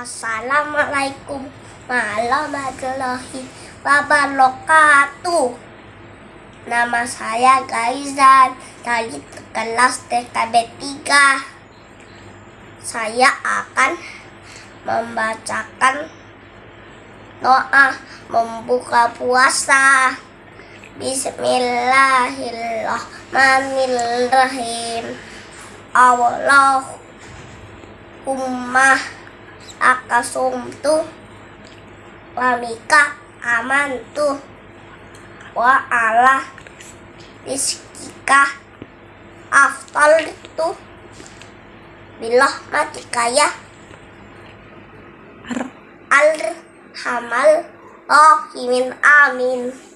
Assalamualaikum warahmatullahi wabarakatuh. Nama saya Gaizan dari kelas TKB 3. Saya akan membacakan doa membuka puasa. Bismillahirrahmanirrahim. Allahumma akasumtu wa mika amantu wa ala rizkika aftal itu bilah mati kaya al hamal rohimin amin